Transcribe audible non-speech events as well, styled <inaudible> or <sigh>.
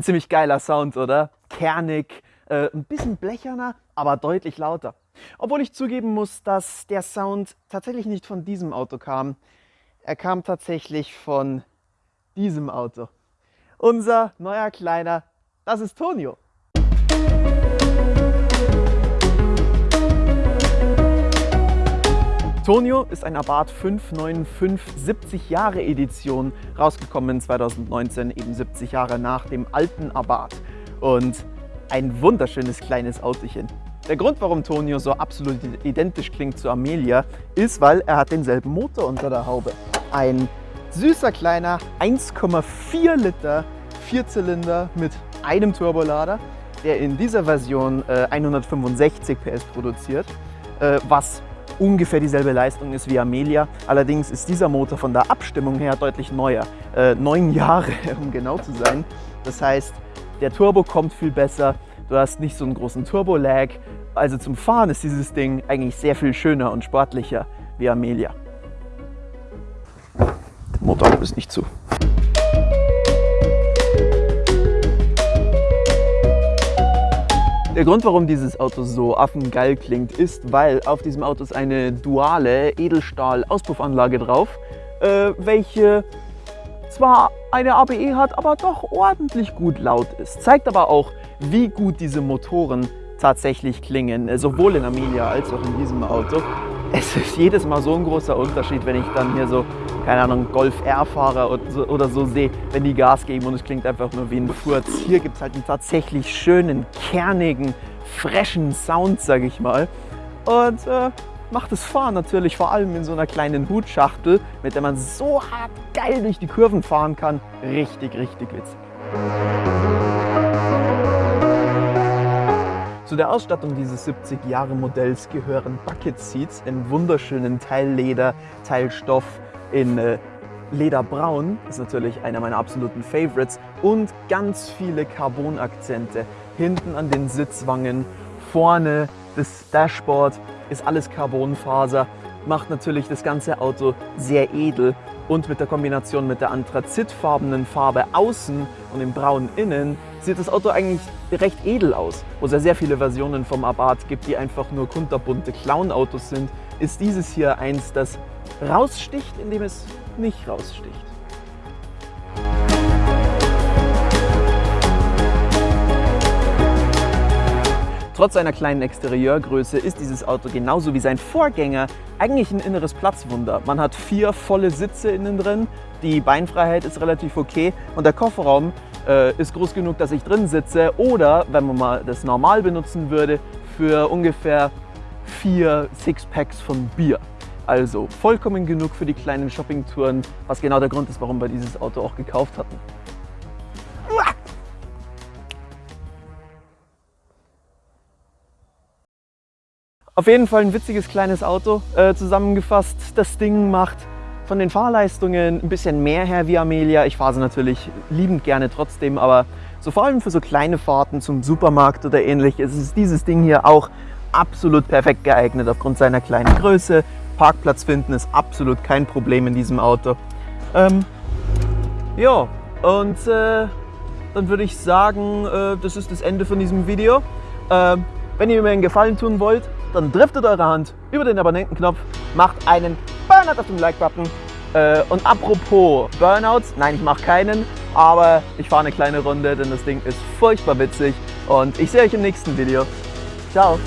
Ein ziemlich geiler Sound, oder? Kernig, äh, ein bisschen blecherner, aber deutlich lauter. Obwohl ich zugeben muss, dass der Sound tatsächlich nicht von diesem Auto kam. Er kam tatsächlich von diesem Auto. Unser neuer Kleiner, das ist Tonio. Tonio ist ein Abarth 595 70 Jahre Edition, rausgekommen 2019, eben 70 Jahre nach dem alten Abarth. Und ein wunderschönes kleines Autochen. Der Grund, warum Tonio so absolut identisch klingt zu Amelia, ist, weil er hat denselben Motor unter der Haube. Ein süßer kleiner 1,4 Liter Vierzylinder mit einem Turbolader, der in dieser Version äh, 165 PS produziert, äh, was ungefähr dieselbe Leistung ist wie Amelia. Allerdings ist dieser Motor von der Abstimmung her deutlich neuer. Äh, neun <laughs> Jahre, um genau zu sein. Das heißt, der Turbo kommt viel besser, du hast nicht so einen großen Turbo-Lag. Also zum Fahren ist dieses Ding eigentlich sehr viel schöner und sportlicher wie Amelia. Der Motor ist nicht zu. Der Grund, warum dieses Auto so affengeil klingt, ist, weil auf diesem Auto ist eine duale Edelstahl-Auspuffanlage drauf, äh, welche zwar eine ABE hat, aber doch ordentlich gut laut ist. Zeigt aber auch, wie gut diese Motoren tatsächlich klingen, äh, sowohl in Amelia als auch in diesem Auto. Es ist jedes Mal so ein großer Unterschied, wenn ich dann hier so, keine Ahnung, Golf R fahre oder so sehe, wenn die Gas geben und es klingt einfach nur wie ein Furz. Hier gibt es halt einen tatsächlich schönen, kernigen, freshen Sound, sag ich mal. Und äh, macht das Fahren natürlich vor allem in so einer kleinen Hutschachtel, mit der man so hart geil durch die Kurven fahren kann, richtig, richtig witzig. Zu der Ausstattung dieses 70 Jahre Modells gehören Bucket Seats in wunderschönen Teilleder, Teilstoff in äh, Lederbraun, ist natürlich einer meiner absoluten Favorites. Und ganz viele Carbon-Akzente hinten an den Sitzwangen, vorne das Dashboard ist alles Carbonfaser, macht natürlich das ganze Auto sehr edel und mit der Kombination mit der anthrazitfarbenen Farbe außen und dem Braun innen sieht das Auto eigentlich recht edel aus. Wo es ja sehr viele Versionen vom Abarth gibt, die einfach nur kunterbunte Clown-Autos sind, ist dieses hier eins, das raussticht, indem es nicht raussticht. Trotz seiner kleinen Exterieurgröße ist dieses Auto genauso wie sein Vorgänger eigentlich ein inneres Platzwunder. Man hat vier volle Sitze innen drin, die Beinfreiheit ist relativ okay und der Kofferraum äh, ist groß genug, dass ich drin sitze oder, wenn man mal das normal benutzen würde, für ungefähr vier Sixpacks von Bier. Also vollkommen genug für die kleinen Shoppingtouren, was genau der Grund ist, warum wir dieses Auto auch gekauft hatten. Auf jeden Fall ein witziges kleines Auto äh, zusammengefasst. Das Ding macht von den Fahrleistungen ein bisschen mehr her wie Amelia. Ich fahre sie natürlich liebend gerne trotzdem, aber so vor allem für so kleine Fahrten zum Supermarkt oder ähnliches ist dieses Ding hier auch absolut perfekt geeignet aufgrund seiner kleinen Größe. Parkplatz finden ist absolut kein Problem in diesem Auto. Ähm, ja, und äh, dann würde ich sagen, äh, das ist das Ende von diesem Video. Äh, wenn ihr mir einen Gefallen tun wollt, dann driftet eure Hand über den Abonnentenknopf, macht einen Burnout auf dem Like-Button. Äh, und apropos Burnouts, nein, ich mache keinen, aber ich fahre eine kleine Runde, denn das Ding ist furchtbar witzig. Und ich sehe euch im nächsten Video. Ciao!